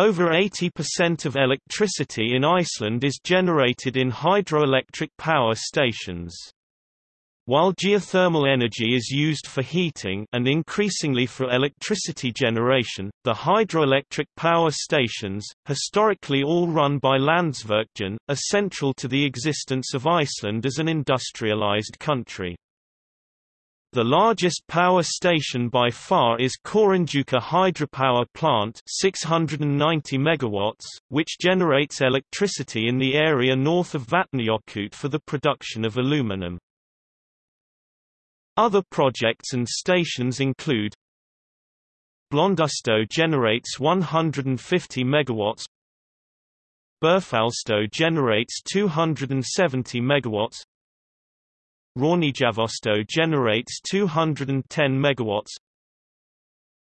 Over 80% of electricity in Iceland is generated in hydroelectric power stations. While geothermal energy is used for heating and increasingly for electricity generation, the hydroelectric power stations, historically all run by Landsvirkjun, are central to the existence of Iceland as an industrialized country. The largest power station by far is Kárahnjúka hydropower plant 690 megawatts, which generates electricity in the area north of Vatnajökull for the production of aluminum. Other projects and stations include Blöndustöð generates 150 megawatts Búrfellsstöð generates 270 megawatts Rauðigjavarstöð generates 210 megawatts.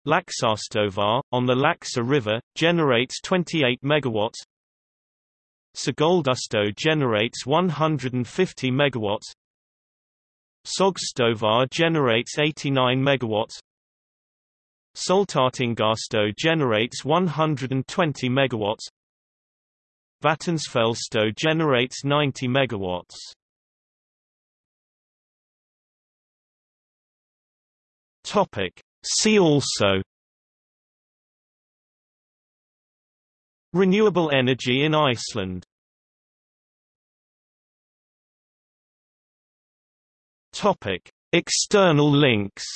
Laxárstöðvar, on the Laxa River, generates 28 megawatts. Sigöldustöð generates 150 megawatts. Sogsstöðvar generates 89 megawatts. Sultartangastöð generates 120 megawatts. Vatnsfellsstöð generates 90 megawatts. Topic. See also Renewable energy in Iceland Topic. External links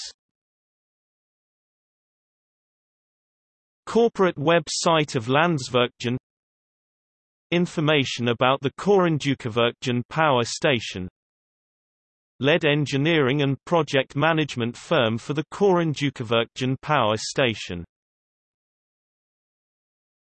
Corporate web site of Landsvirkjun Information about the Kárahnjúkavirkjun power station led engineering and project management firm for the Kárahnjúkavirkjun power station.